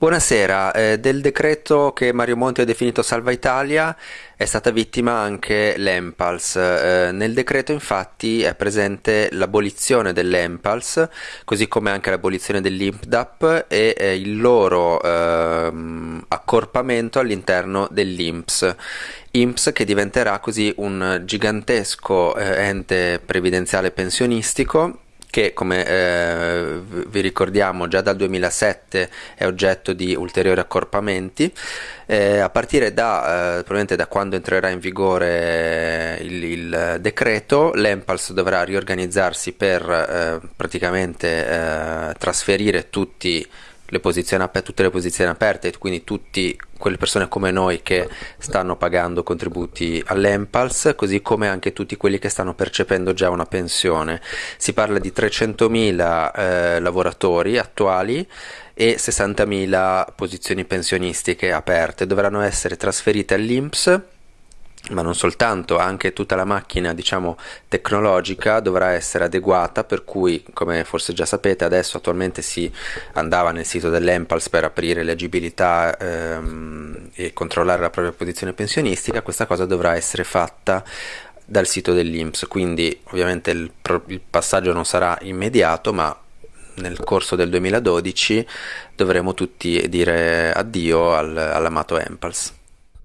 Buonasera, eh, del decreto che Mario Monti ha definito Salva Italia è stata vittima anche l'Empals. Eh, nel decreto infatti è presente l'abolizione dell'Empals, così come anche l'abolizione dell'IMPDAP e eh, il loro ehm, accorpamento all'interno dell'INPS. INPS che diventerà così un gigantesco eh, ente previdenziale pensionistico che come eh, vi ricordiamo già dal 2007 è oggetto di ulteriori accorpamenti. Eh, a partire da, eh, da quando entrerà in vigore il, il decreto l'Empals dovrà riorganizzarsi per eh, praticamente eh, trasferire tutti le posizioni aperte, tutte le posizioni aperte, quindi tutte quelle persone come noi che stanno pagando contributi all'Empals, così come anche tutti quelli che stanno percependo già una pensione. Si parla di 300.000 eh, lavoratori attuali e 60.000 posizioni pensionistiche aperte, dovranno essere trasferite all'Inps ma non soltanto, anche tutta la macchina diciamo tecnologica dovrà essere adeguata per cui come forse già sapete adesso attualmente si andava nel sito dell'Empals per aprire l'agibilità ehm, e controllare la propria posizione pensionistica. Questa cosa dovrà essere fatta dal sito dell'Inps quindi ovviamente il, il passaggio non sarà immediato ma nel corso del 2012 dovremo tutti dire addio al, all'amato Empals